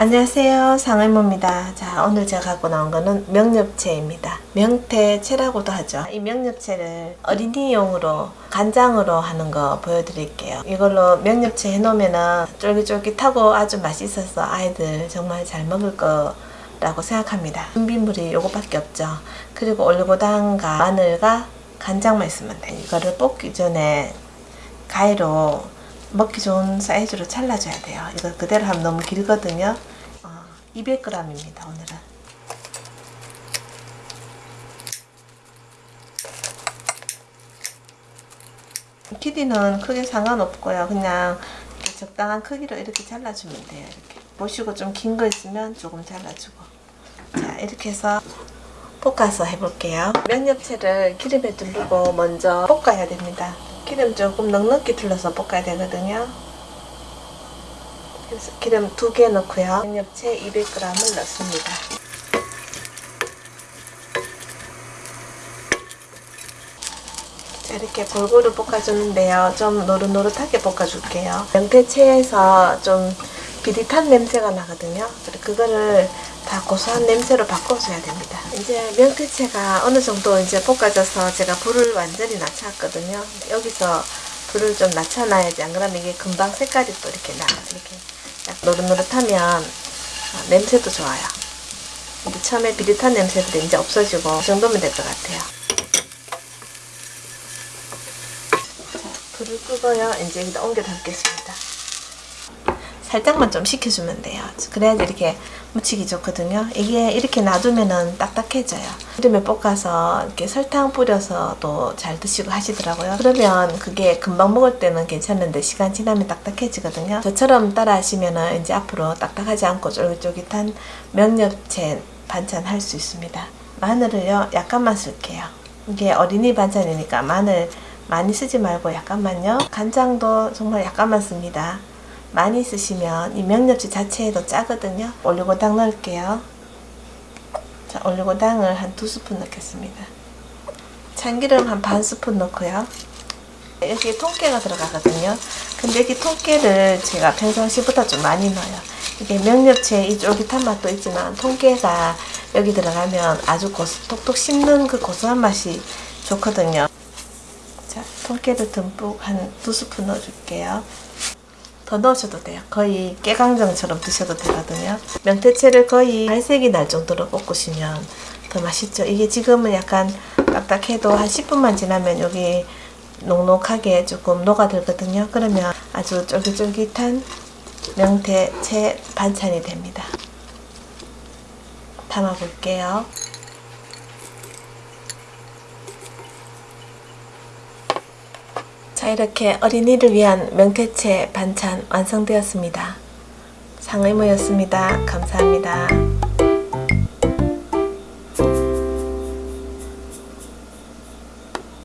안녕하세요. 상의모입니다. 자 오늘 제가 갖고 나온 거는 명엽채입니다. 명태채라고도 하죠. 이 명엽채를 어린이용으로 간장으로 하는 거 보여드릴게요. 이걸로 명엽채 해놓으면 쫄깃쫄깃하고 아주 맛있어서 아이들 정말 잘 먹을 거 라고 생각합니다. 준비물이 요거밖에 없죠. 그리고 올리고당과 마늘과 간장만 있으면 돼. 이거를 볶기 전에 가위로 먹기 좋은 사이즈로 잘라줘야 돼요. 이거 그대로 하면 너무 길거든요. 어, 200g입니다. 오늘은. 키디는 크게 상관없고요. 그냥 적당한 크기로 이렇게 잘라주면 돼요. 이렇게 보시고 좀 긴 거 있으면 조금 잘라주고 자 이렇게 해서 볶아서 해볼게요. 면엽채를 기름에 두르고 먼저 볶아야 됩니다. 기름 조금 넉넉히 둘러서 볶아야 되거든요. 그래서 기름 두 개 넣고요. 양념채 200g을 넣습니다. 자, 이렇게 골고루 볶아주는데요. 좀 노릇노릇하게 볶아줄게요. 명태채에서 좀 비릿한 냄새가 나거든요. 그거를 다 고소한 냄새로 바꿔줘야 됩니다. 이제 명태채가 어느 정도 이제 볶아져서 제가 불을 완전히 낮췄거든요. 여기서 불을 좀 낮춰놔야지 안 그러면 이게 금방 색깔이 또 이렇게 나 이렇게 노릇노릇하면 냄새도 좋아요. 근데 처음에 비릿한 냄새들이 이제 없어지고 이 정도면 될 것 같아요. 불을 끄고요. 이제 여기다 옮겨 담겠습니다. 살짝만 좀 식혀주면 돼요. 그래야지 이렇게 무치기 좋거든요. 이게 이렇게 놔두면은 딱딱해져요. 기름에 볶아서 이렇게 설탕 뿌려서도 잘 드시고 하시더라고요. 그러면 그게 금방 먹을 때는 괜찮은데 시간 지나면 딱딱해지거든요. 저처럼 따라 하시면은 이제 앞으로 딱딱하지 않고 쫄깃쫄깃한 명엽채 반찬 할 수 있습니다. 마늘을요 약간만 쓸게요. 이게 어린이 반찬이니까 마늘 많이 쓰지 말고 약간만요. 간장도 정말 약간만 씁니다. 많이 쓰시면 이 명엽채 자체에도 짜거든요. 올리고당 넣을게요. 자, 올리고당을 한 두 스푼 넣겠습니다. 참기름 한 반 스푼 넣고요. 여기 통깨가 들어가거든요. 근데 여기 통깨를 제가 평상시보다 좀 많이 넣어요. 이게 명엽채 이 쫄깃한 맛도 있지만 통깨가 여기 들어가면 아주 고소, 톡톡 씹는 그 고소한 맛이 좋거든요. 자, 통깨를 듬뿍 한 두 스푼 넣어줄게요. 더 넣으셔도 돼요. 거의 깨강정처럼 드셔도 되거든요. 명태채를 거의 갈색이 날 정도로 볶으시면 더 맛있죠. 이게 지금은 약간 딱딱해도 한 10분만 지나면 여기 녹록하게 조금 녹아들거든요. 그러면 아주 쫄깃쫄깃한 명태채 반찬이 됩니다. 담아볼게요. 자 이렇게 어린이를 위한 명태채 반찬 완성되었습니다. 상의모였습니다. 감사합니다.